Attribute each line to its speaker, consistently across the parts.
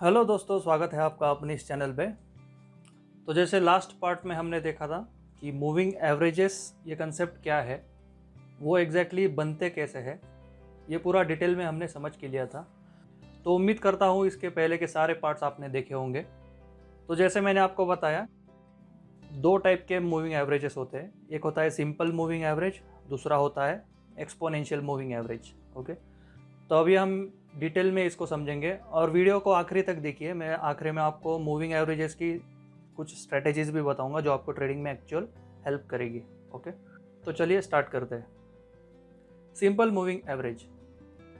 Speaker 1: Hello दोस्तों, स्वागत है आपका अपने इस चैनल पे। तो जैसे लास्ट पार्ट में हमने देखा था कि मूविंग एवरेजेस ये कंसेप्ट क्या है, वो एग्जैक्टली exactly बनते कैसे है, ये पूरा डिटेल में हमने समझ के लिया था। तो उम्मीद करता हूँ इसके पहले के सारे पार्ट्स आपने देखे होंगे। तो जैसे मैंने आपको बताया, दो टाइप के मूविंग एवरेजेस होते हैं। एक होता है सिंपल मूविंग एवरेज दूसरा होता है एक्सपोनेंशियल मूविंग एवरेज ओके तो अभी हम डिटेल में इसको समझेंगे। और वीडियो को आखिरी तक देखिए। मैं आखिरी में आपको मूविंग एवरेजेस की कुछ स्ट्रेटेजीज भी बताऊँगा, जो आपको ट्रेडिंग में एक्चुअल हेल्प करेगी। ओके तो चलिए स्टार्ट करते हैं। सिंपल मूविंग एवरेज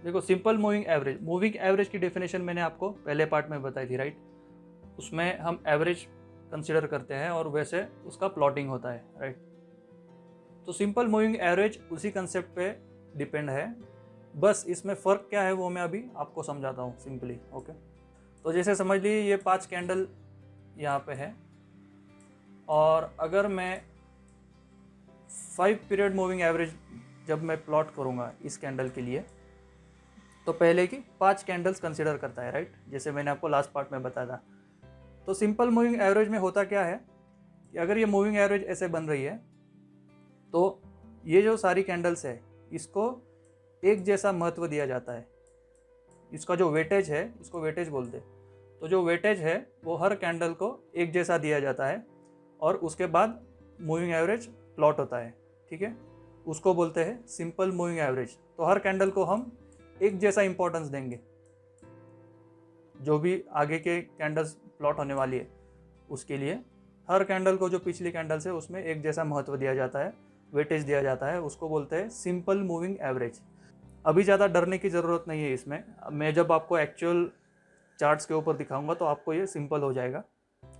Speaker 1: देखो simple moving average moving average की डेफिनेशन मैंने आपको पहले पार्ट में बताई थी राइट उसमें हम एवरेज कंसिडर करते हैं और वैसे उसका प्लॉटिंग होता है राइट तो सिंपल मूविंग एवरेज उसी कंसेप्ट पे डिपेंड है। बस इसमें फ़र्क क्या है वो मैं अभी आपको समझाता हूँ सिंपली, ओके? तो जैसे समझ लीजिए ये पाँच कैंडल यहाँ पे है और अगर मैं फाइव पीरियड मूविंग एवरेज जब मैं प्लॉट करूँगा इस कैंडल के लिए तो पहले की पाँच कैंडल्स कंसिडर करता है राइट जैसे मैंने आपको लास्ट पार्ट में बताया था। तो सिंपल मूविंग एवरेज में होता क्या है कि अगर ये मूविंग एवरेज ऐसे बन रही है तो ये जो सारी कैंडल्स है, इसको एक जैसा महत्व दिया जाता है। इसका जो वेटेज है इसको वेटेज बोलते तो जो वेटेज है, वो हर कैंडल को एक जैसा दिया जाता है और उसके बाद मूविंग एवरेज प्लॉट होता है, ठीक है? उसको बोलते हैं सिंपल मूविंग एवरेज तो हर कैंडल को हम एक जैसा इंपॉर्टेंस देंगे। जो भी आगे के कैंडल्स प्लॉट होने वाली है, उसके लिए हर कैंडल को जो पिछली कैंडल्स है, उसमें एक जैसा महत्व दिया जाता है वेटेज दिया जाता है, उसको बोलते हैं सिंपल मूविंग एवरेज अभी ज़्यादा डरने की ज़रूरत नहीं है इसमें। मैं जब आपको एक्चुअल चार्ट्स के ऊपर दिखाऊँगा तो आपको ये सिंपल हो जाएगा।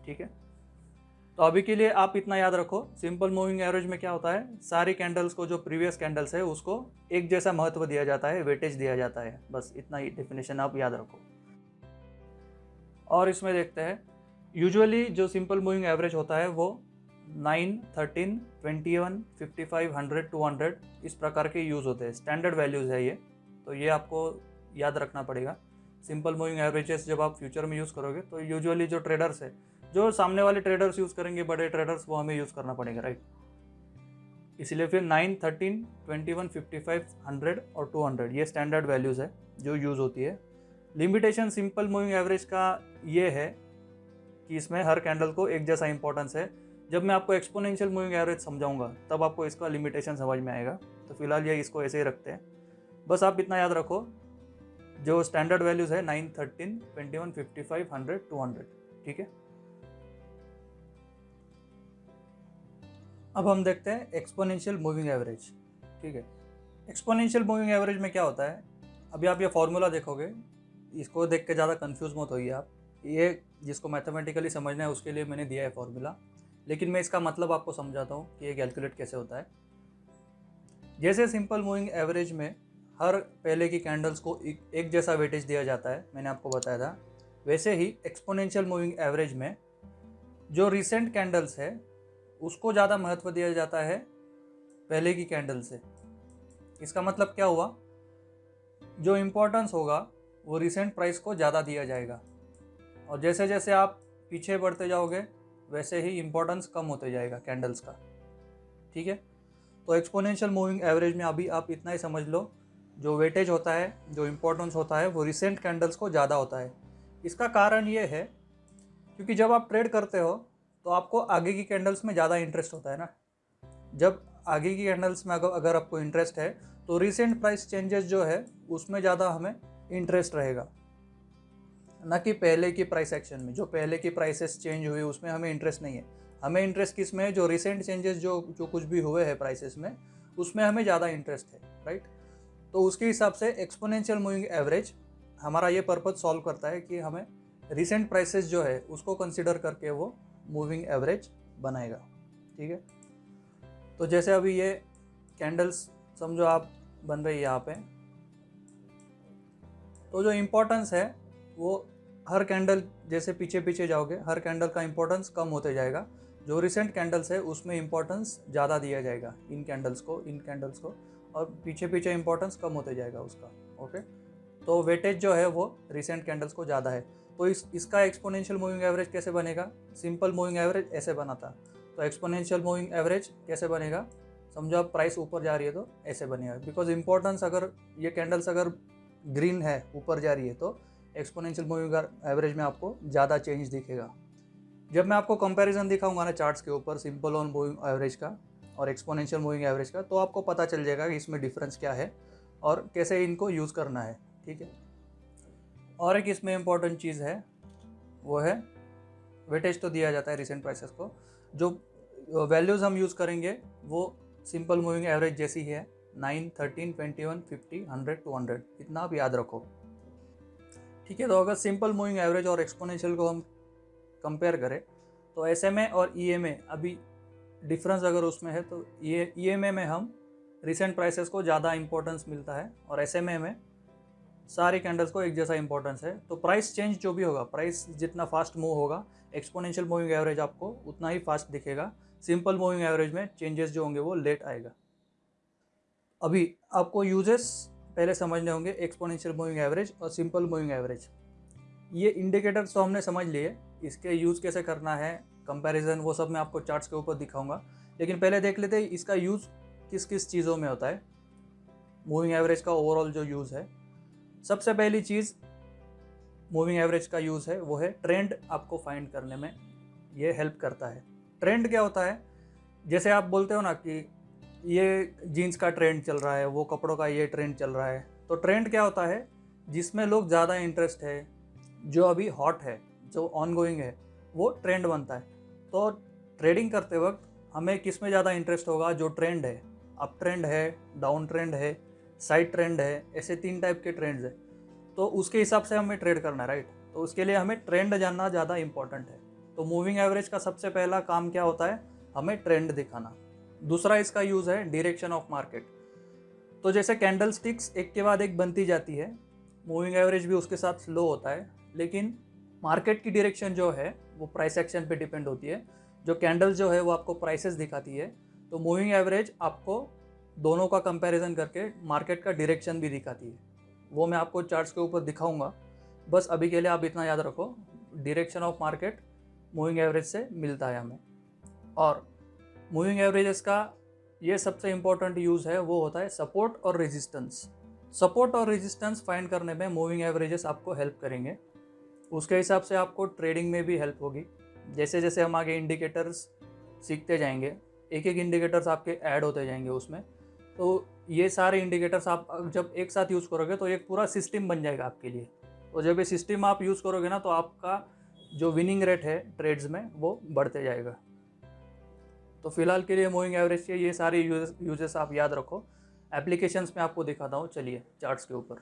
Speaker 1: ठीक है? तो अभी के लिए आप इतना याद रखो सिंपल मूविंग एवरेज में क्या होता है? सारी कैंडल्स को, जो प्रीवियस कैंडल्स है, उसको एक जैसा महत्व दिया जाता है वेटेज दिया जाता है। बस इतना ही डेफिनेशन आप याद रखो। और इसमें देखते हैं यूजुअली जो सिंपल मूविंग एवरेज होता है, वो nine, thirteen, twenty one, fifty five, hundred, two hundred इस प्रकार के यूज़ होते हैं। स्टैंडर्ड वैल्यूज़ है ये। तो ये आपको याद रखना पड़ेगा। सिंपल मूविंग एवरेजेस जब आप फ्यूचर में यूज़ करोगे तो यूजुअली जो ट्रेडर्स है, जो सामने वाले ट्रेडर्स यूज़ करेंगे, बड़े ट्रेडर्स वो हमें यूज़ करना पड़ेगा राइट इसलिए फिर nine, thirteen, twenty one, fifty five, hundred और टू हंड्रेड, ये स्टैंडर्ड वैल्यूज़ है जो यूज़ होती है। लिमिटेशन सिंपल मूविंग एवरेज का ये है कि इसमें हर कैंडल को एक जैसा इंपॉर्टेंस है। जब मैं आपको एक्सपोनेंशियल मूविंग एवरेज समझाऊँगा, तब आपको इसका लिमिटेशन समझ में आएगा। तो फ़िलहाल ये इसको ऐसे ही रखते हैं। बस आप इतना याद रखो, जो स्टैंडर्ड वैल्यूज़ है nine thirteen twenty one fifty five hundred two hundred ठीक है? अब हम देखते हैं एक्सपोनेंशियल मूविंग एवरेज ठीक है? एक्सपोनेंशियल मूविंग एवरेज में क्या होता है? अभी आप ये फॉर्मूला देखोगे, इसको देख के ज़्यादा कन्फ्यूज़ मत होइए आप। ये जिसको मैथमेटिकली समझना है, उसके लिए मैंने दिया है फॉर्मूला लेकिन मैं इसका मतलब आपको समझाता हूँ कि ये कैलकुलेट कैसे होता है। जैसे सिंपल मूविंग एवरेज में हर पहले की कैंडल्स को एक एक जैसा वेटेज दिया जाता है, मैंने आपको बताया था। वैसे ही एक्सपोनेंशियल मूविंग एवरेज में जो रिसेंट कैंडल्स है, उसको ज़्यादा महत्व दिया जाता है पहले की कैंडल से। इसका मतलब क्या हुआ? जो इम्पोर्टेंस होगा, वो रिसेंट प्राइस को ज़्यादा दिया जाएगा। और जैसे जैसे आप पीछे बढ़ते जाओगे वैसे ही इम्पोर्टेंस कम होते जाएगा कैंडल्स का। ठीक है? तो एक्सपोनेंशियल मूविंग एवरेज में अभी आप इतना ही समझ लो, जो वेटेज होता है, जो इम्पोर्टेंस होता है, वो रिसेंट कैंडल्स को ज़्यादा होता है। इसका कारण ये है, क्योंकि जब आप ट्रेड करते हो तो आपको आगे की कैंडल्स में ज़्यादा इंटरेस्ट होता है ना। जब आगे की कैंडल्स में अगर अगर आपको इंटरेस्ट है तो रिसेंट प्राइस चेंजेस जो है, उसमें ज़्यादा हमें इंटरेस्ट रहेगा। न कि पहले की प्राइस एक्शन में। जो पहले की प्राइसेस चेंज हुई, उसमें हमें इंटरेस्ट नहीं है। हमें इंटरेस्ट किसमें? है जो रिसेंट चेंजेस जो जो कुछ भी हुए हैं प्राइसेस में, उसमें हमें ज़्यादा इंटरेस्ट है राइट तो उसके हिसाब से एक्सपोनेंशियल मूविंग एवरेज हमारा ये पर्पज सॉल्व करता है कि हमें रिसेंट प्राइसेस जो है, उसको कंसिडर करके वो मूविंग एवरेज बनाएगा। ठीक है? तो जैसे अभी ये कैंडल्स समझो आप बन रही है यहाँ पे। तो जो इम्पोर्टेंस है, वो हर कैंडल जैसे पीछे पीछे जाओगे, हर कैंडल का इंपॉर्टेंस कम होते जाएगा। जो रिसेंट कैंडल्स है, उसमें इंपॉर्टेंस ज़्यादा दिया जाएगा इन कैंडल्स को, इन कैंडल्स को, और पीछे पीछे इंपॉर्टेंस कम होते जाएगा उसका ओके तो वेटेज जो है, वो रिसेंट कैंडल्स को ज़्यादा है। तो इस, इसका एक्सपोनेंशियल मूविंग एवरेज कैसे बनेगा? सिंपल मूविंग एवरेज ऐसे बना था तो एक्सपोनेंशियल मूविंग एवरेज कैसे बनेगा? समझो आप प्राइस ऊपर जा रही है तो ऐसे बनेगा। बिकॉज़ इंपॉर्टेंस अगर, ये कैंडल्स अगर ग्रीन है, ऊपर जा रही है तो एक्सपोनेंशियल मूविंग एवरेज में आपको ज़्यादा चेंज दिखेगा। जब मैं आपको कंपैरिजन दिखाऊँगा ना चार्ट्स के ऊपर सिंपल ऑन मूविंग एवरेज का और एक्सपोनेंशियल मूविंग एवरेज का तो आपको पता चल जाएगा कि इसमें डिफरेंस क्या है और कैसे इनको यूज़ करना है, ठीक है? और एक इसमें इंपॉर्टेंट चीज़ है, वो है वेटेज तो दिया जाता है रिसेंट प्राइसेस को, जो वैल्यूज़ हम यूज़ करेंगे, वो सिंपल मूविंग एवरेज जैसी है nine thirteen twenty one fifty hundred two hundred इतना आप याद रखो। ठीक है तो अगर सिंपल मूविंग एवरेज और एक्सपोनेंशियल को हम कंपेयर करें तो एसएमए और ई e अभी डिफरेंस अगर उसमें है तो ये ई e में हम रिसेंट प्राइसेस को ज़्यादा इंपॉर्टेंस मिलता है और एसएमए में सारी कैंडल्स को एक जैसा इंपॉर्टेंस है। तो प्राइस चेंज जो भी होगा प्राइस जितना फास्ट मूव होगा एक्सपोनेंशियल मूविंग एवरेज आपको उतना ही फास्ट दिखेगा। सिंपल मूविंग एवरेज में चेंजेस जो होंगे वो लेट आएगा। अभी आपको यूजेस पहले समझने होंगे एक्सपोनेंशियल मूविंग एवरेज और सिंपल मूविंग एवरेज ये इंडिकेटर्स तो हमने समझ लिए, इसके यूज़ कैसे करना है कंपैरिजन वो सब मैं आपको चार्ट्स के ऊपर दिखाऊँगा। लेकिन पहले देख लेते हैं, इसका यूज़ किस किस चीज़ों में होता है। मूविंग एवरेज का ओवरऑल जो यूज़ है। सबसे पहली चीज़ मूविंग एवरेज का यूज़ है, वो है ट्रेंड आपको फाइंड करने में, ये हेल्प करता है। ट्रेंड क्या होता है? जैसे आप बोलते हो ना कि ये जीन्स का ट्रेंड चल रहा है, वो कपड़ों का ये ट्रेंड चल रहा है। तो ट्रेंड क्या होता है? जिसमें लोग ज़्यादा इंटरेस्ट है, जो अभी हॉट है, जो ऑन गोइंग है, वो ट्रेंड बनता है। तो ट्रेडिंग करते वक्त हमें किसमें ज़्यादा इंटरेस्ट होगा? जो ट्रेंड है। अप ट्रेंड है डाउन ट्रेंड है साइड ट्रेंड है, ऐसे तीन टाइप के ट्रेंड्स है। तो उसके हिसाब से हमें ट्रेड करना है राइट तो उसके लिए हमें ट्रेंड जानना ज़्यादा इंपॉर्टेंट है। तो मूविंग एवरेज का सबसे पहला काम क्या होता है? हमें ट्रेंड दिखाना। दूसरा इसका यूज़ है डिरेक्शन ऑफ़ मार्केट तो जैसे कैंडल स्टिक्स एक के बाद एक बनती जाती है मूविंग एवरेज भी उसके साथ स्लो होता है, लेकिन मार्केट की डिरेक्शन जो है, वो प्राइस एक्शन पे डिपेंड होती है। जो कैंडल जो है, वो आपको प्राइसेस दिखाती है तो मूविंग एवरेज आपको दोनों का कंपैरिजन करके मार्केट का डायरेक्शन भी दिखाती है। वो मैं आपको चार्ट्स के ऊपर दिखाऊँगा। बस अभी के लिए आप इतना याद रखो direction of market moving average से मिलता है हमें। और मूविंग एवरेजेस का ये सबसे इम्पोर्टेंट यूज़ है, वो होता है सपोर्ट और रेजिस्टेंस सपोर्ट और रेजिस्टेंस फाइंड करने में मूविंग एवरेजेस आपको हेल्प करेंगे। उसके हिसाब से आपको ट्रेडिंग में भी हेल्प होगी। जैसे जैसे हम आगे इंडिकेटर्स सीखते जाएँगे एक एक इंडिकेटर्स आपके ऐड होते जाएँगे उसमें। तो ये सारे इंडिकेटर्स आप जब एक साथ यूज़ करोगे तो एक पूरा सिस्टम बन जाएगा आपके लिए। तो जब ये सिस्टम आप यूज़ करोगे ना तो आपका जो विनिंग रेट है ट्रेड्स में, वो बढ़ते जाएगा। तो फ़िलहाल के लिए मूविंग एवरेज के ये सारे यूजेस आप याद रखो। एप्लीकेशंस में आपको दिखाता हूँ, चलिए चार्ट्स के ऊपर।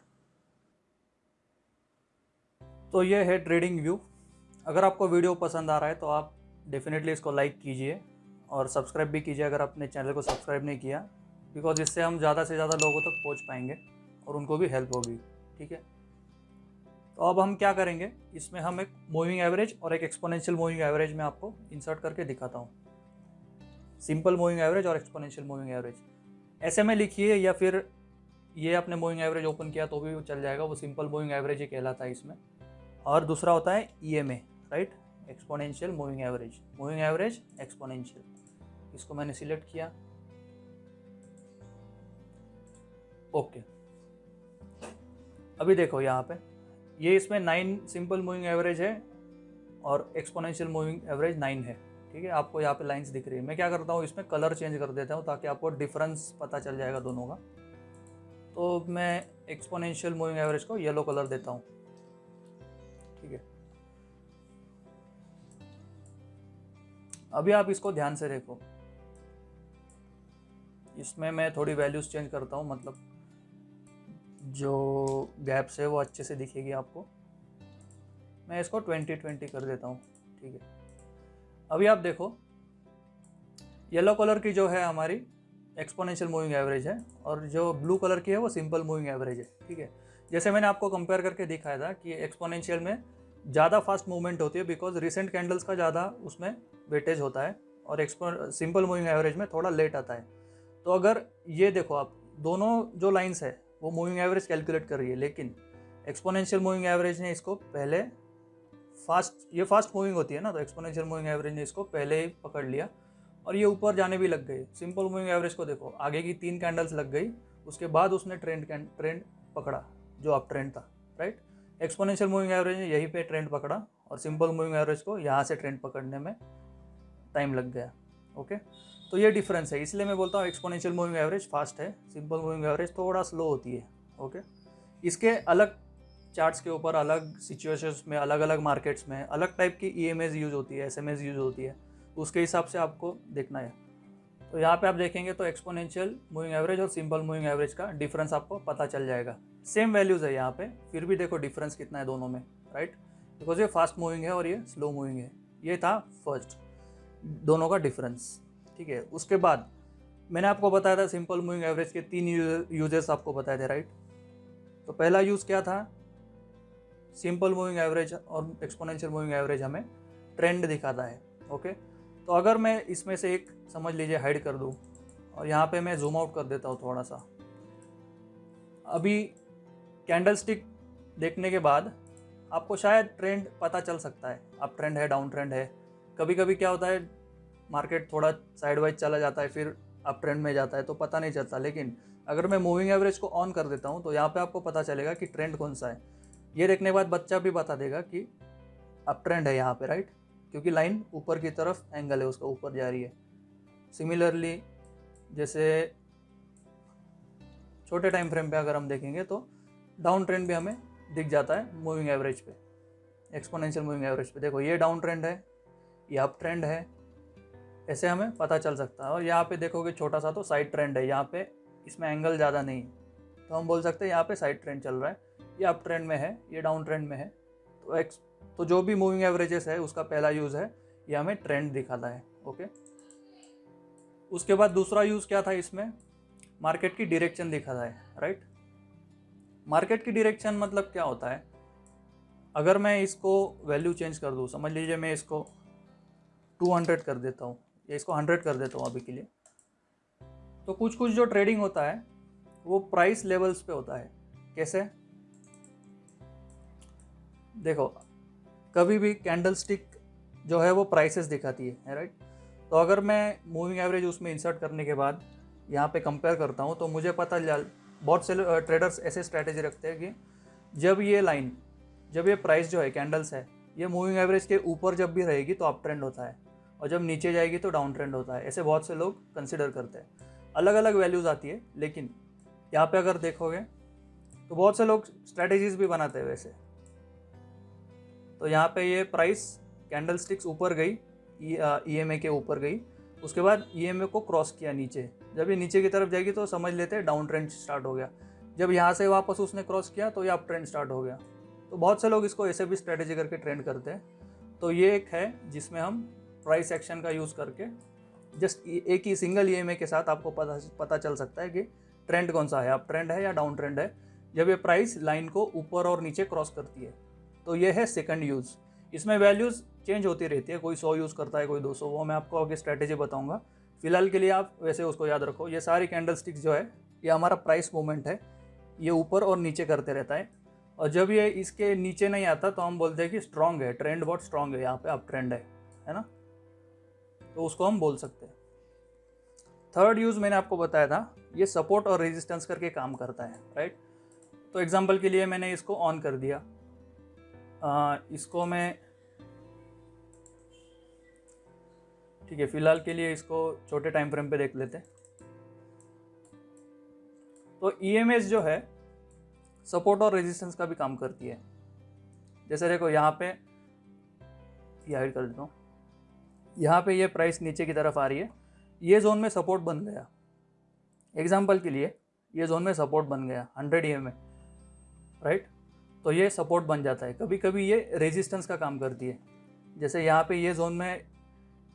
Speaker 1: तो ये है ट्रेडिंग व्यू अगर आपको वीडियो पसंद आ रहा है तो आप डेफिनेटली इसको लाइक कीजिए और सब्सक्राइब भी कीजिए अगर अपने चैनल को सब्सक्राइब नहीं किया बिकॉज़ इससे हम ज़्यादा से ज़्यादा लोगों तक पहुँच पाएँगे और उनको भी हेल्प होगी, ठीक है? तो अब हम क्या करेंगे? इसमें हम एक मूविंग एवरेज और एक एक्सपोनेंशियल मूविंग एवरेज में आपको इंसर्ट करके दिखाता हूँ। सिंपल मूविंग एवरेज और एक्सपोनेंशियल मूविंग एवरेज। ऐसे में लिखिए या फिर ये आपने मूविंग एवरेज ओपन किया तो भी चल जाएगा, वो सिंपल मूविंग एवरेज ही कहलाता है इसमें। और दूसरा होता है E M A right exponential moving average moving average exponential इसको मैंने सिलेक्ट किया। ओके अभी देखो यहाँ पे। ये इसमें नाइन सिंपल मूविंग एवरेज है और एक्सपोनेंशियल मूविंग एवरेज नाइन है। ठीक है, आपको यहाँ पे लाइंस दिख रही है। मैं क्या करता हूँ, इसमें कलर चेंज कर देता हूँ ताकि आपको डिफरेंस पता चल जाएगा दोनों का। तो मैं एक्सपोनेंशियल मूविंग एवरेज को येलो कलर देता हूँ। ठीक है। अभी आप इसको ध्यान से देखो। इसमें मैं थोड़ी वैल्यूज़ चेंज करता हूँ मतलब जो गैप्स है वो अच्छे से दिखेगी आपको। मैं इसको ट्वेंटी ट्वेंटी कर देता हूँ, ठीक है। अभी आप देखो येलो कलर की जो है हमारी एक्सपोनेंशियल मूविंग एवरेज है और जो ब्लू कलर की है वो सिंपल मूविंग एवरेज है, ठीक है? जैसे मैंने आपको कंपेयर करके दिखाया था कि एक्सपोनेंशियल में ज़्यादा फास्ट मूवमेंट होती है बिकॉज़ रिसेंट कैंडल्स का ज़्यादा उसमें वेटेज होता है और एक्सपो सिंपल मूविंग एवरेज में थोड़ा लेट आता है। तो अगर ये देखो आप, दोनों जो लाइन्स है, वो मूविंग एवरेज कैलकुलेट कर रही है, लेकिन एक्सपोनेंशियल मूविंग एवरेज ने इसको पहले फास्ट, ये फास्ट मूविंग होती है ना तो एक्सपोनेंशियल मूविंग एवरेज ने इसको पहले ही पकड़ लिया और ये ऊपर जाने भी लग गए सिंपल मूविंग एवरेज को देखो, आगे की तीन कैंडल्स लग गई, उसके बाद उसने ट्रेंड ट्रेंड पकड़ा, जो आप ट्रेंड था राइट एक्सपोनेंशियल मूविंग एवरेज ने यहीं पे ट्रेंड पकड़ा और सिंपल मूविंग एवरेज को यहाँ से ट्रेंड पकड़ने में टाइम लग गया ओके तो ये डिफरेंस है, इसलिए मैं बोलता हूँ एक्सपोनेंशियल मूविंग एवरेज फास्ट है सिंपल मूविंग एवरेज थोड़ा स्लो होती है ओके इसके अलग चार्ट्स के ऊपर अलग सिचुएशंस में अलग अलग मार्केट्स में, अलग टाइप की ई यूज़ होती है एसएमएस यूज़ होती है। उसके हिसाब से आपको देखना है। तो यहाँ पे आप देखेंगे तो एक्सपोनेंशियल मूविंग एवरेज और सिंपल मूविंग एवरेज का डिफरेंस आपको पता चल जाएगा। सेम वैल्यूज़ है यहाँ पे, फिर भी देखो डिफरेंस कितना है दोनों में राइट बिकॉज़ ये फास्ट मूविंग है और ये स्लो मूविंग है। ये था फ़र्स्ट दोनों का डिफरेंस ठीक है? उसके बाद मैंने आपको बताया था सिंपल मूविंग एवरेज के तीन यूजेस आपको बताए थे राइट तो पहला यूज़ क्या था? सिंपल मूविंग एवरेज और एक्सपोनेंशियल मूविंग एवरेज हमें ट्रेंड दिखाता है, ओके? तो अगर मैं इसमें से एक समझ लीजिए हाइड कर दूँ, और यहाँ पे मैं जूम आउट कर देता हूँ थोड़ा सा। अभी कैंडल स्टिक देखने के बाद आपको शायद ट्रेंड पता चल सकता है। अब ट्रेंड है डाउन ट्रेंड है। कभी कभी क्या होता है मार्केट थोड़ा साइड वाइज चला जाता है, फिर अप ट्रेंड में जाता है तो पता नहीं चलता। लेकिन अगर मैं मूविंग एवरेज को ऑन कर देता हूँ तो यहाँ पे आपको पता चलेगा कि ट्रेंड कौन सा है। ये देखने के बाद बच्चा भी बता देगा कि अब ट्रेंड है यहाँ पे राइट क्योंकि लाइन ऊपर की तरफ़ एंगल है, उसका ऊपर जा रही है। सिमिलरली जैसे छोटे टाइम फ्रेम पे अगर हम देखेंगे तो डाउन ट्रेंड भी हमें दिख जाता है मूविंग एवरेज पे एक्सपोनेंशियल मूविंग एवरेज पे। देखो, ये डाउन ट्रेंड है, ये अप ट्रेंड है, ऐसे हमें पता चल सकता है। और यहाँ पे देखोगे छोटा सा तो साइड ट्रेंड है, यहाँ पे इसमें एंगल ज़्यादा नहीं है। तो हम बोल सकते हैं यहाँ पे साइड ट्रेंड चल रहा है। ये अप ट्रेंड में है, ये डाउन ट्रेंड में है। तो एक्स तो जो भी मूविंग एवरेजेस है, उसका पहला यूज़ है, ये हमें ट्रेंड दिखाता है ओके उसके बाद दूसरा यूज़ क्या था इसमें? मार्केट की डिरेक्शन दिखाता है राइट मार्केट की डायरेक्शन मतलब क्या होता है? अगर मैं इसको वैल्यू चेंज कर दूँ, समझ लीजिए मैं इसको 200 कर देता हूँ, या इसको 100 कर देता हूँ अभी के लिए तो कुछ कुछ जो ट्रेडिंग होता है, वो प्राइस लेवल्स पे होता है। कैसे? देखो, कभी भी कैंडल स्टिक जो है वो प्राइसेस दिखाती है राइट तो अगर मैं मूविंग एवरेज उसमें इंसर्ट करने के बाद यहाँ पे कंपेयर करता हूँ तो मुझे पता चल, बहुत से ट्रेडर्स ऐसे स्ट्रैटेजी रखते हैं कि जब ये लाइन जब ये प्राइस जो है कैंडल्स है, ये मूविंग एवरेज के ऊपर जब भी रहेगी तो अप ट्रेंड होता है और जब नीचे जाएगी तो डाउन ट्रेंड होता है। ऐसे बहुत से लोग कंसिडर करते हैं। अलग अलग वैल्यूज़ आती है, लेकिन यहाँ पे अगर देखोगे तो बहुत से लोग स्ट्रैटेजीज भी बनाते हैं वैसे। तो यहाँ पे ये प्राइस कैंडल स्टिक्स ऊपर गई ई एम ए के ऊपर गई। उसके बाद ई एम को क्रॉस किया नीचे। जब ये नीचे की तरफ़ जाएगी तो समझ लेते हैं डाउन ट्रेंड स्टार्ट हो गया। जब यहाँ से वापस उसने क्रॉस किया तो ये अप ट्रेंड स्टार्ट हो गया। तो बहुत से लोग इसको ऐसे भी स्ट्रेटेजी करके ट्रेंड करते हैं। तो ये एक है जिसमें हम प्राइस एक्शन का यूज़ करके जस्ट एक ही सिंगल ईएमए के साथ आपको पता पता चल सकता है कि ट्रेंड कौन सा है। अप ट्रेंड है या डाउन ट्रेंड है? जब ये प्राइस लाइन को ऊपर और नीचे क्रॉस करती है। तो ये है सेकंड यूज़ इसमें वैल्यूज़ चेंज होती रहती है, कोई सौ यूज़ करता है, कोई दो सौ, वो मैं आपको आगे स्ट्रैटेजी बताऊँगा। फ़िलहाल के लिए आप वैसे उसको याद रखो, ये सारी कैंडल स्टिक्स जो है, ये हमारा प्राइस मूवमेंट है, ये ऊपर और नीचे करते रहता है। और जब ये इसके नीचे नहीं आता तो हम बोलते हैं कि स्ट्रांग है ट्रेंड बहुत स्ट्रांग है, यहाँ पे अब ट्रेंड है है ना? तो उसको हम बोल सकते हैं। थर्ड यूज़ मैंने आपको बताया था, ये सपोर्ट और रेजिस्टेंस करके काम करता है राइट तो एग्जांपल के लिए मैंने इसको ऑन कर दिया। इसको मैं ठीक है, फ़िलहाल के लिए इसको छोटे टाइम फ्रेम पे देख लेते तो ई e जो है सपोर्ट और रेजिस्टेंस का भी काम करती है। जैसे देखो, यहाँ पे, ये हाइड कर देता हूँ। यहाँ पे ये प्राइस नीचे की तरफ़ आ रही है। ये जोन में सपोर्ट बन गया। एग्ज़ाम्पल के लिए, ये जोन में सपोर्ट बन गया हंड्रेड ई राइट तो ये सपोर्ट बन जाता है। कभी कभी ये रेजिस्टेंस का काम करती है। जैसे यहाँ पे ये जोन में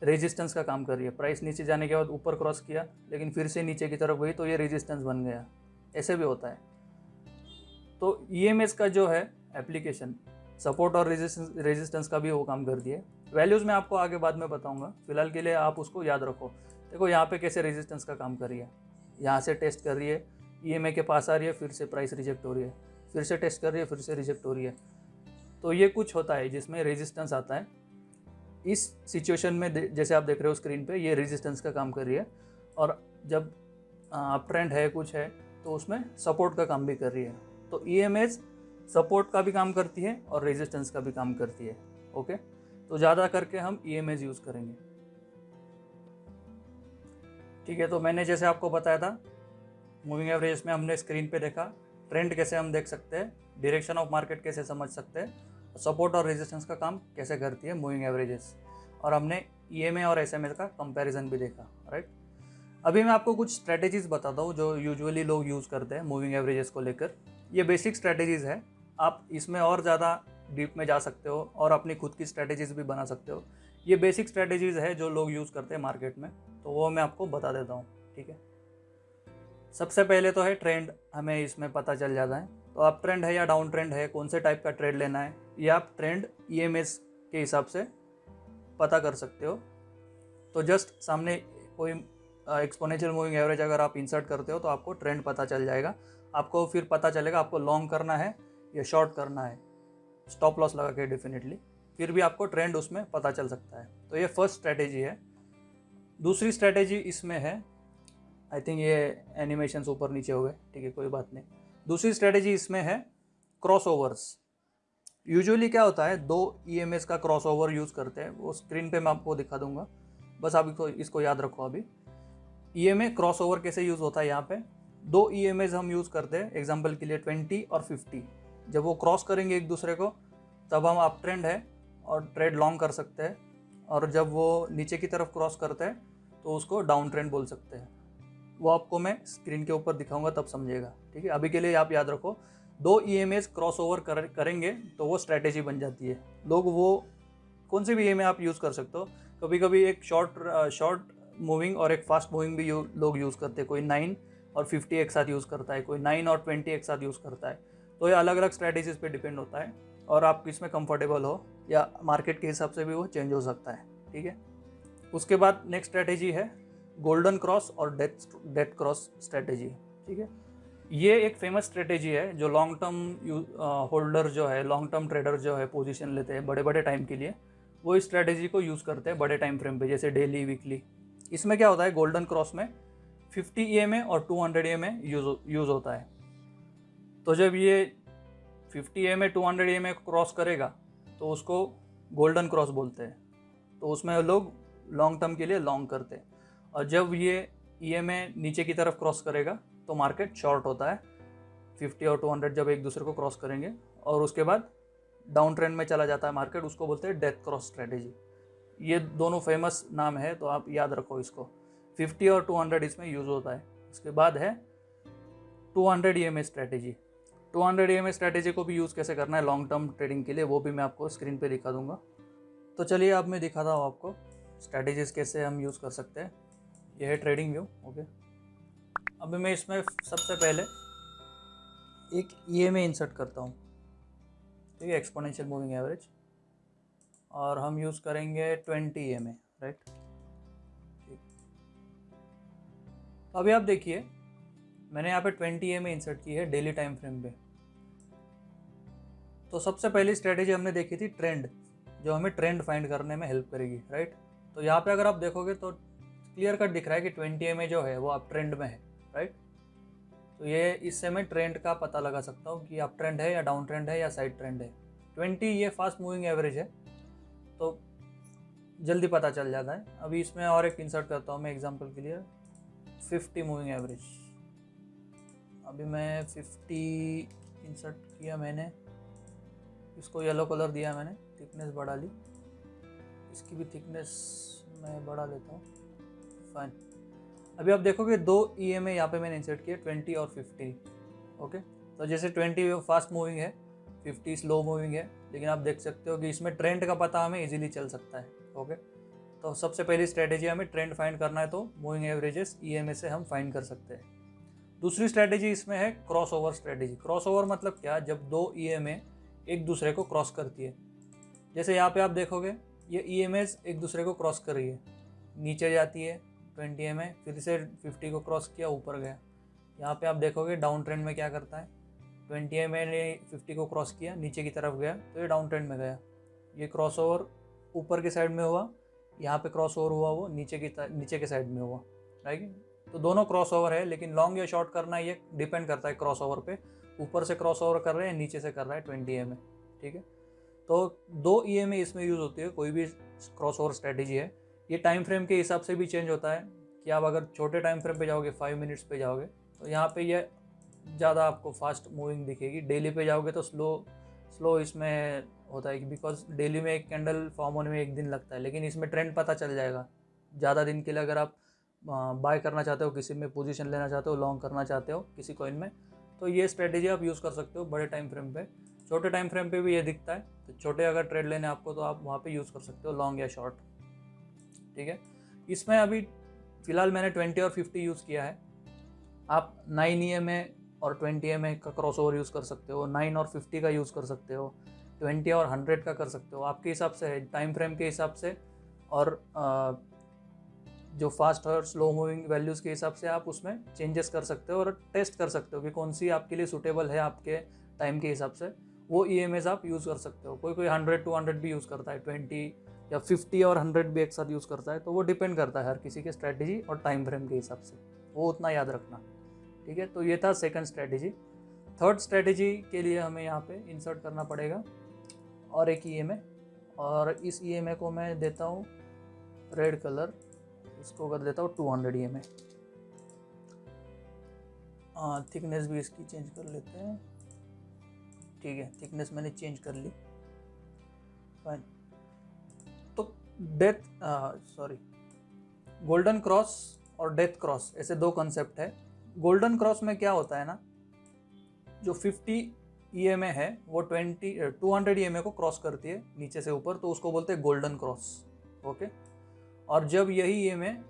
Speaker 1: रेजिस्टेंस का काम कर रही है। प्राइस नीचे जाने के बाद ऊपर क्रॉस किया, लेकिन फिर से नीचे की तरफ़ गई तो ये रेजिस्टेंस बन गया। ऐसे भी होता है। तो ई का जो है एप्लीकेशन सपोर्ट और रेजिस्टेंस रेजिस्टेंस का भी वो काम करती है। वैल्यूज़ मैं आपको आगे बाद में बताऊँगा। फ़िलहाल के लिए आप उसको याद रखो। देखो यहाँ पे कैसे रेजिस्टेंस का काम कर रही है। यहाँ से टेस्ट कर रही है। ईएमए के पास आ रही है, फिर से प्राइस रिजेक्ट हो रही है। फिर से टेस्ट कर रही है, फिर से रिजेक्ट हो रही है। तो ये कुछ होता है जिसमें रेजिस्टेंस आता है। इस सिचुएशन में जैसे आप देख रहे हो स्क्रीन पे, ये रेजिस्टेंस का काम कर रही है। और जब अप ट्रेंड है, कुछ है तो उसमें सपोर्ट का काम भी कर रही है। तो ई सपोर्ट का भी काम करती है और रेजिस्टेंस का भी काम करती है ओके तो ज़्यादा करके हम ई यूज़ करेंगे। ठीक है तो मैंने जैसे आपको बताया था मूविंग एवरेज में हमने स्क्रीन पे देखा ट्रेंड कैसे हम देख सकते हैं डायरेक्शन ऑफ़ मार्केट कैसे समझ सकते हैं सपोर्ट और रेजिस्टेंस का काम कैसे करती है मूविंग एवरेजेस और हमने ई e और एस का कंपेरिजन भी देखा राइट अभी मैं आपको कुछ स्ट्रैटेजीज बताता हूँ जो यूजुअली लोग यूज़ करते हैं मूविंग एवरेजेस को लेकर। ये बेसिक स्ट्रैटेजीज़ है। आप इसमें और ज़्यादा डीप में जा सकते हो और अपनी खुद की स्ट्रेटेजीज भी बना सकते हो। ये बेसिक स्ट्रेटेजीज है जो लोग यूज़ करते हैं मार्केट में तो वो मैं आपको बता देता हूँ, ठीक है? सबसे पहले तो है ट्रेंड हमें इसमें पता चल जाता है। तो अप ट्रेंड है या डाउन ट्रेंड है, कौन से टाइप का ट्रेड लेना है, ये आप ट्रेंड ई e के हिसाब से पता कर सकते हो। तो जस्ट सामने कोई एक्सपोनेंशियल मूविंग एवरेज अगर आप इंसर्ट करते हो तो आपको ट्रेंड पता चल जाएगा। आपको फिर पता चलेगा आपको लॉन्ग करना है या शॉर्ट करना है। स्टॉप लॉस लगा के डेफिनेटली फिर भी आपको ट्रेंड उसमें पता चल सकता है। तो ये फ़र्स्ट स्ट्रैटेजी है। दूसरी स्ट्रैटेजी इसमें है आई थिंक ये एनिमेशन ऊपर नीचे हो गए, ठीक है, कोई बात नहीं। दूसरी स्ट्रेटेजी इसमें है क्रॉस ओवर्स यूजुअली क्या होता है, दो ई e का क्रॉस ओवर यूज़ करते हैं, वो स्क्रीन पे मैं आपको दिखा दूँगा। बस आप इसको इसको याद रखो अभी। E M A cross over कैसे यूज़ होता है यहाँ पे? दो ई एम एज हम यूज़ करते हैं एग्ज़ाम्पल के लिए ट्वेंटी और फिफ्टी जब वो क्रॉस करेंगे एक दूसरे को, तब हम अप ट्रेंड है और ट्रेड लॉन्ग कर सकते हैं। और जब वो नीचे की तरफ़ क्रॉस करते हैं तो उसको डाउन ट्रेंड बोल सकते हैं। वो आपको मैं स्क्रीन के ऊपर दिखाऊँगा तब समझेगा। ठीक है? अभी के लिए आप याद रखो दो ई एम क्रॉस ओवर कर, करेंगे तो वो स्ट्रैटेजी बन जाती है। लोग वो कौन सी भी ई आप यूज़ कर सकते हो। कभी कभी एक शॉर्ट शॉर्ट मूविंग और एक फास्ट मूविंग भी यू, लोग यूज़ करते हैं। कोई नाइन और फिफ्टी एक साथ यूज़ करता है कोई नाइन और ट्वेंटी एक साथ यूज़ करता है। तो ये अलग अलग स्ट्रैटेजीज पे डिपेंड होता है और आप किसमें हो या मार्केट के हिसाब से भी वो चेंज हो सकता है। ठीक है? उसके बाद नेक्स्ट स्ट्रैटेजी है गोल्डन क्रॉस और डेथ डेथ क्रॉस स्ट्रेटेजी, ठीक है? ये एक फ़ेमस स्ट्रेटेजी है जो लॉन्ग टर्म होल्डर जो है लॉन्ग टर्म ट्रेडर जो है पोजीशन लेते हैं बड़े बड़े टाइम के लिए। वो इस स्ट्रेटेजी को यूज़ करते हैं बड़े टाइम फ्रेम पे, जैसे डेली वीकली इसमें क्या होता है? गोल्डन क्रॉस में 50 ई और 200 हंड्रेड ई यूज़ यूज़ होता है। तो जब ये 50 E M A two hundred E cross करेगा तो उसको गोल्डन क्रॉस बोलते हैं। तो उसमें लोग लॉन्ग टर्म के लिए लॉन्ग करते हैं। और जब ये ई एम ए नीचे की तरफ़ क्रॉस करेगा तो मार्केट शॉर्ट होता है। 50 और 200 जब एक दूसरे को क्रॉस करेंगे, और उसके बाद डाउन ट्रेंड में चला जाता है मार्केट उसको बोलते हैं डेथ क्रॉस स्ट्रेटेजी ये दोनों फ़ेमस नाम है तो आप याद रखो इसको। 50 और 200 इसमें यूज़ होता है। उसके बाद है 200 E M strategy 200 E M strategy को भी यूज़ कैसे करना है लॉन्ग टर्म ट्रेडिंग के लिए, वो भी मैं आपको स्क्रीन पे दिखा दूँगा। तो चलिए अब मैं दिखाता हूँ आपको स्ट्रैटेजीज कैसे हम यूज़ कर सकते हैं। ये है ट्रेडिंग व्यू ओके अभी मैं इसमें सबसे पहले एक ई एम इंसर्ट करता हूँ। ठीक है एक्सपोनेंशियल मूविंग एवरेज और हम यूज़ करेंगे twenty E M A right तो अभी आप देखिए, मैंने यहाँ पे ट्वेंटी एम ए इंसर्ट की है डेली टाइम फ्रेम पे। तो सबसे पहली स्ट्रेटेजी हमने देखी थी ट्रेंड जो हमें ट्रेंड फाइंड करने में हेल्प करेगी राइट तो यहाँ पे अगर आप देखोगे तो क्लियर कट दिख रहा है कि ट्वेंटी एम जो है वो आप ट्रेंड में है राइट तो ये इससे मैं ट्रेंड का पता लगा सकता हूँ कि आप ट्रेंड है या डाउन ट्रेंड है या साइड ट्रेंड है। ट्वेंटी ये फास्ट मूविंग एवरेज है तो जल्दी पता चल जाता है। अभी इसमें और एक इंसर्ट करता हूँ मैं एग्ज़ाम्पल के लिए। फिफ्टी मूविंग एवरेज अभी मैं फिफ्टी इंसर्ट किया मैंने। इसको येलो कलर दिया मैंने थिकनेस बढ़ा ली। इसकी भी थिकनेस मैं बढ़ा लेता हूँ। फाइन अभी आप देखोगे दो ई एम ए यहाँ पे मैंने इंसर्ट किया ट्वेंटी और फिफ्टी ओके तो जैसे ट्वेंटी फास्ट मूविंग है फिफ्टी स्लो मूविंग है, लेकिन आप देख सकते हो कि इसमें ट्रेंड का पता हमें इजीली चल सकता है ओके तो सबसे पहली स्ट्रैटेजी हमें ट्रेंड फाइंड करना है तो मूविंग एवरेजेस ई से हम फाइंड कर सकते हैं। दूसरी स्ट्रैटेजी इसमें है cross over strategy cross over मतलब क्या? जब दो ई एम ए एक दूसरे को क्रॉस करती है। जैसे यहाँ पे आप देखोगे, ये ई एक दूसरे को क्रॉस कर रही है। नीचे जाती है ट्वेंटी एम फिर से फिफ्टी को क्रॉस किया, ऊपर गया। यहाँ पे आप देखोगे डाउन ट्रेंड में क्या करता है? ट्वेंटी एम ने फिफ्टी को क्रॉस किया, नीचे की तरफ़ गया तो ये डाउन ट्रेंड में गया। ये क्रॉस ओवर ऊपर के साइड में हुआ, यहाँ पे क्रॉस ओवर हुआ वो, नीचे की नीचे के साइड में हुआ राइट तो दोनों क्रॉस ओवर है, लेकिन लॉन्ग या शॉर्ट करना ये डिपेंड करता है क्रॉस ओवर पे। ऊपर से क्रॉस ओवर कर रहे हैं, नीचे से कर रहा है ट्वेंटी एम ठीक है? तो दो ई e इसमें यूज़ होती है, कोई भी क्रॉस ओवर स्ट्रेटेजी है। ये टाइम फ्रेम के हिसाब से भी चेंज होता है कि आप अगर छोटे टाइम फ्रेम पे जाओगे फाइव मिनट्स पे जाओगे तो यहाँ पे ये ज़्यादा आपको फास्ट मूविंग दिखेगी। डेली पे जाओगे तो स्लो स्लो इसमें होता है बिकॉज़ डेली में एक कैंडल फॉर्म होने में एक दिन लगता है, लेकिन इसमें ट्रेंड पता चल जाएगा। ज़्यादा दिन के लिए अगर आप बाय करना चाहते हो, किसी में पोजीशन लेना चाहते हो लॉन्ग करना चाहते हो, किसी कॉइन में तो ये स्ट्रेटेजी आप यूज़ कर सकते हो बड़े टाइम फ्रेम पे। छोटे टाइम फ्रेम पे भी ये दिखता है तो छोटे अगर ट्रेड लेने आपको तो आप वहाँ पे यूज़ कर सकते हो लॉन्ग या शॉर्ट ठीक है? इसमें अभी फ़िलहाल मैंने ट्वेंटी और फिफ्टी यूज़ किया है। आप नाइन ई e और ट्वेंटी एम का क्रॉस ओवर यूज़ कर सकते हो नाइन और फिफ्टी का यूज़ कर सकते हो ट्वेंटी और हंड्रेड का कर सकते हो। आपके हिसाब से है टाइम फ्रेम के हिसाब से और जो फास्ट और स्लो मूविंग वैल्यूज़ के हिसाब से आप उसमें चेंजेस कर सकते हो और टेस्ट कर सकते हो कि कौन सी आपके लिए सूटेबल है आपके टाइम के हिसाब से। वो ई आप यूज़ कर सकते हो। कोई कोई हंड्रेड टू हंड्रेड भी यूज़ करता है ट्वेंटी या फिफ्टी और हंड्रेड भी एक साथ यूज़ करता है तो वो डिपेंड करता है हर किसी के स्ट्रैटेजी और टाइम फ्रेम के हिसाब से। वो उतना याद रखना, ठीक है? तो ये था सेकंड स्ट्रैटेजी थर्ड स्ट्रैटेजी के लिए हमें यहाँ पे इंसर्ट करना पड़ेगा और एक ई e और इस ई e को मैं देता हूँ रेड कलर इसको कर देता हूँ two hundred E M thickness भी इसकी चेंज कर लेते हैं, ठीक है? थिकनेस मैंने चेंज कर ली. Fine death sorry golden cross और डेथ क्रॉस ऐसे दो कंसेप्ट है। गोल्डन क्रॉस में क्या होता है ना, जो 50 ई e है, वो 20 200 ई को क्रॉस करती है नीचे से ऊपर तो उसको बोलते हैं गोल्डन क्रॉस ओके और जब यही ये में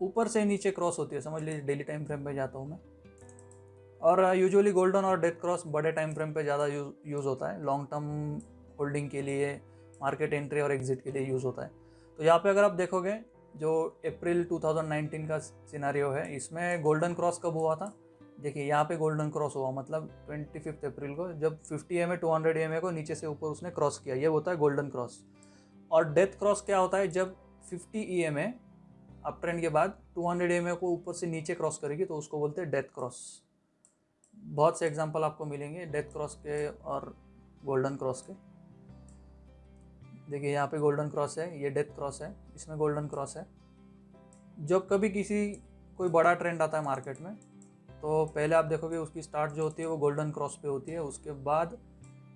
Speaker 1: ऊपर से नीचे क्रॉस होती है, समझ लीजिए डेली टाइम फ्रेम पे जाता हूँ मैं। और यूजुअली गोल्डन और डेथ क्रॉस बड़े टाइम फ्रेम पे ज़्यादा यूज़ होता है लॉन्ग टर्म होल्डिंग के लिए मार्केट एंट्री और एग्जिट के लिए यूज़ होता है। तो यहाँ पे अगर आप देखोगे, जो अप्रैल 2019 का सिनारियो है, इसमें गोल्डन क्रॉस कब हुआ था? देखिए, यहाँ पे गोल्डन क्रॉस हुआ मतलब ट्वेंटी फिफ्थ अप्रैल को, जब 50 M A two hundred M A को नीचे से ऊपर उसने क्रॉस किया, ये होता है गोल्डन क्रॉस और डेथ क्रॉस क्या होता है? जब 50 E M A up trend के बाद 200 हंड्रेड को ऊपर से नीचे क्रॉस करेगी तो उसको बोलते हैं डेथ क्रॉस बहुत से एग्ज़ाम्पल आपको मिलेंगे डेथ क्रॉस के और गोल्डन क्रॉस के। देखिए, यहाँ पे गोल्डन क्रॉस है, ये डेथ क्रॉस है, इसमें गोल्डन क्रॉस है। जब कभी किसी, कोई बड़ा ट्रेंड आता है मार्केट में तो पहले आप देखोगे उसकी स्टार्ट जो होती है वो गोल्डन क्रॉस पे होती है। उसके बाद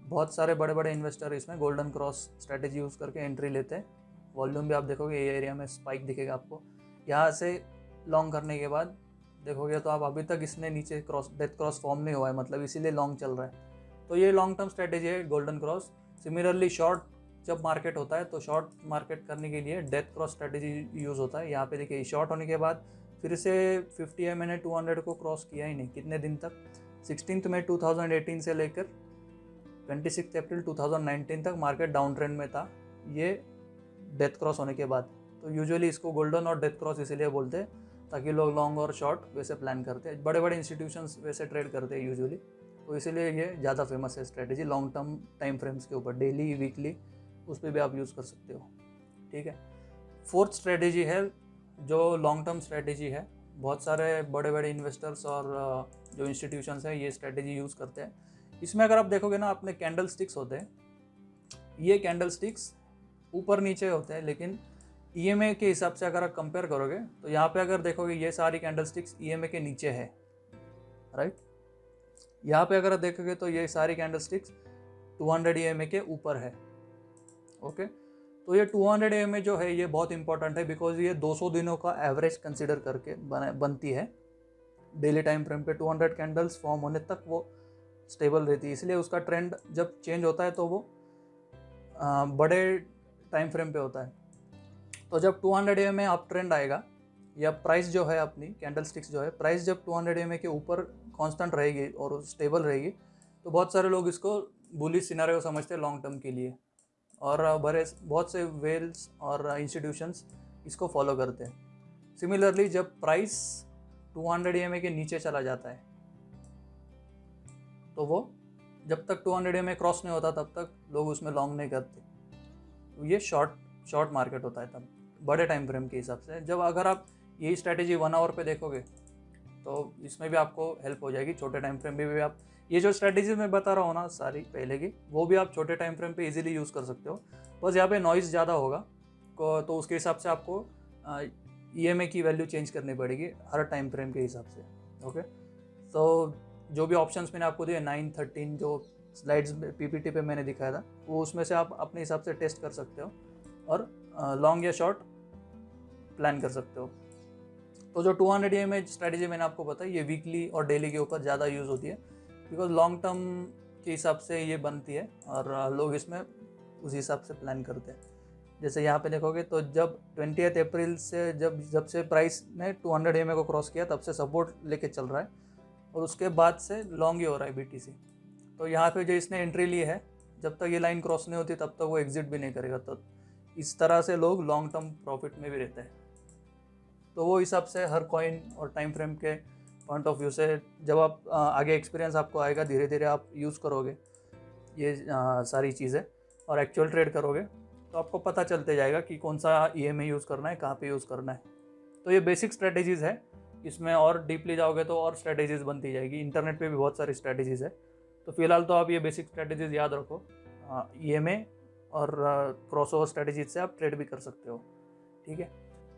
Speaker 1: बहुत सारे बड़े बड़े इन्वेस्टर इसमें गोल्डन क्रॉस स्ट्रेटेजी यूज़ करके एंट्री लेते हैं। वॉल्यूम भी आप देखोगे, ये एरिया में स्पाइक दिखेगा आपको। यहाँ से लॉन्ग करने के बाद देखोगे तो आप अभी तक इसने नीचे क्रॉस डेथ क्रॉस फॉर्म नहीं हुआ है मतलब इसीलिए लॉन्ग चल रहा है। तो ये लॉन्ग टर्म स्ट्रैटेजी है गोल्डन क्रॉस सिमिलरली शॉर्ट जब मार्केट होता है तो शॉर्ट मार्केट करने के लिए डेथ क्रॉस स्ट्रेटेजी यूज़ होता है। यहाँ पे देखिए, शॉर्ट होने के बाद फिर से 50 एम मैंने टू को क्रॉस किया ही नहीं, कितने दिन तक? सिक्सटीन में 2018 से लेकर 26 अप्रैल 2019 तक मार्केट डाउन ट्रेंड में था, ये डेथ क्रॉस होने के बाद। तो यूजुअली इसको गोल्डन और डेथ क्रॉस इसीलिए बोलते हैं, ताकि लोग लॉन्ग और शॉर्ट वैसे प्लान करते हैं। बड़े बड़े इंस्टीट्यूशंस वैसे ट्रेड करते हैं यूजुअली तो इसीलिए ये ज़्यादा फ़ेमस है strategy, long term time frames के ऊपर, डेली, वीकली। उस पर भी आप यूज़ कर सकते हो। ठीक है? फोर्थ स्ट्रेटेजी है, जो लॉन्ग टर्म स्ट्रेटेजी है, बहुत सारे बड़े बड़े इन्वेस्टर्स और जो इंस्टीट्यूशंस हैं, ये स्ट्रेटेजी यूज़ करते हैं। इसमें अगर आप देखोगे ना अपने कैंडल स्टिक्स होते हैं। ये कैंडल स्टिक्स ऊपर नीचे होते हैं, लेकिन ई e के हिसाब से अगर आप कंपेयर करोगे तो यहाँ पे अगर देखोगे, ये सारी कैंडल स्टिक्स ईएमए के नीचे है। राइट यहाँ पे अगर आप देखोगे तो ये सारी कैंडल स्टिक्स टू हंड्रेड के ऊपर है। ओके? तो ये 200 हंड्रेड जो है, ये बहुत इंपॉर्टेंट है बिकॉज़ ये 200 दिनों का एवरेज कंसिडर करके बना, बनती है। डेली टाइम फ्रेम पे 200 कैंडल्स फॉर्म होने तक वो स्टेबल रहती है। इसलिए उसका ट्रेंड जब चेंज होता है तो वो बड़े टाइम फ्रेम पे होता है। तो जब 200 हंड्रेड में अप ट्रेंड आएगा, या प्राइस जो है अपनी कैंडल स्टिक्स जो है प्राइस जब 200 हंड्रेड के ऊपर कांस्टेंट रहेगी और स्टेबल रहेगी तो बहुत सारे लोग इसको बुलिस सिनारे समझते हैं लॉन्ग टर्म के लिए। और बड़े बहुत से वेल्स और इंस्टीट्यूशंस इसको फॉलो करते हैं। सिमिलरली जब प्राइस 200 हंड्रेड के नीचे चला जाता है तो वो जब तक 200 हंड्रेड क्रॉस नहीं होता तब तक लोग उसमें लॉन्ग नहीं करते। तो ये शॉर्ट शॉर्ट मार्केट होता है तब बड़े टाइम फ्रेम के हिसाब से। जब अगर आप यही स्ट्रैटेजी वन आवर पे देखोगे तो इसमें भी आपको हेल्प हो जाएगी छोटे टाइम फ्रेम में भी, भी आप ये जो स्ट्रैटेजी मैं बता रहा हूँ ना सारी पहले की, वो भी आप छोटे टाइम फ्रेम पे इजीली यूज़ कर सकते हो। बस यहाँ पे नॉइज़ ज़्यादा होगा तो उसके हिसाब से आपको ई एम की वैल्यू चेंज करनी पड़ेगी हर टाइम फ्रेम के हिसाब से ओके तो जो भी ऑप्शंस मैंने आपको दिए नाइन थर्टीन जो स्लाइड्स पीपीटी पे मैंने दिखाया था, वो उसमें से आप अपने हिसाब से टेस्ट कर सकते हो और लॉन्ग या शॉर्ट प्लान कर सकते हो। तो जो 200 हंड्रेड ई एम स्ट्रैटेजी मैंने आपको बताई, ये वीकली और डेली के ऊपर ज़्यादा यूज़ होती है। बिकॉज़ लॉन्ग टर्म के हिसाब से ये बनती है और लोग इसमें उस हिसाब से प्लान करते हैं। जैसे यहाँ पे देखोगे तो जब ट्वेंटी अप्रैल से जब जब से प्राइस ने 200 हंड्रेड को क्रॉस किया, तब से सपोर्ट लेके चल रहा है और उसके बाद से लॉन्ग ही हो रहा है बी तो यहाँ पे जो इसने एंट्री ली है, जब तक ये लाइन क्रॉस नहीं होती, तब तक वो एग्जिट भी नहीं करेगा। तो इस तरह से लोग लॉन्ग टर्म प्रॉफिट में भी रहते हैं। तो वो हिसाब से हर कॉइन और टाइम फ्रेम के पॉइंट ऑफ़ व्यू से जब आप आगे एक्सपीरियंस आपको आएगा धीरे धीरे आप यूज़ करोगे। ये सारी चीज़ें। और एक्चुअल ट्रेड करोगे तो आपको पता चलते जाएगा कि कौन सा ई एम यूज़ करना है, कहाँ पे यूज़ करना है। तो ये बेसिक स्ट्रेटेजीज़ है। इसमें और डीपली जाओगे तो और स्ट्रेटेजीज़ बनती जाएगी। इंटरनेट पे भी बहुत सारी स्ट्रेटेजीज़ है। तो फ़िलहाल तो आप ये बेसिक स्ट्रेटेजीज़ याद रखो। ई एम ए और क्रॉस ओवर स्ट्रेटेजीज से आप ट्रेड भी कर सकते हो। ठीक है?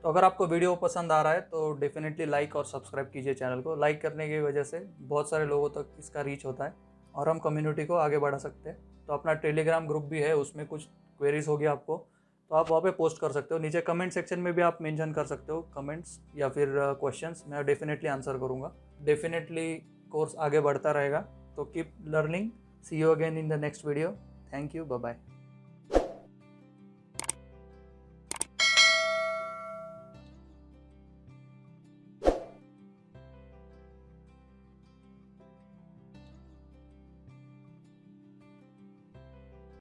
Speaker 1: तो अगर आपको वीडियो पसंद आ रहा है तो डेफिनेटली लाइक और सब्सक्राइब कीजिए चैनल को। लाइक करने की वजह से बहुत सारे लोगों तक इसका रीच होता है और हम कम्युनिटी को आगे बढ़ा सकते हैं। तो अपना टेलीग्राम ग्रुप भी है, उसमें कुछ क्वेरीज होगी आपको तो आप वहाँ पे पोस्ट कर सकते हो। नीचे कमेंट सेक्शन में भी आप मेंशन कर सकते हो कमेंट्स या फिर क्वेश्चंस मैं डेफिनेटली आंसर करूँगा। डेफिनेटली कोर्स आगे बढ़ता रहेगा। तो keep learning see you again in the next video thank you bye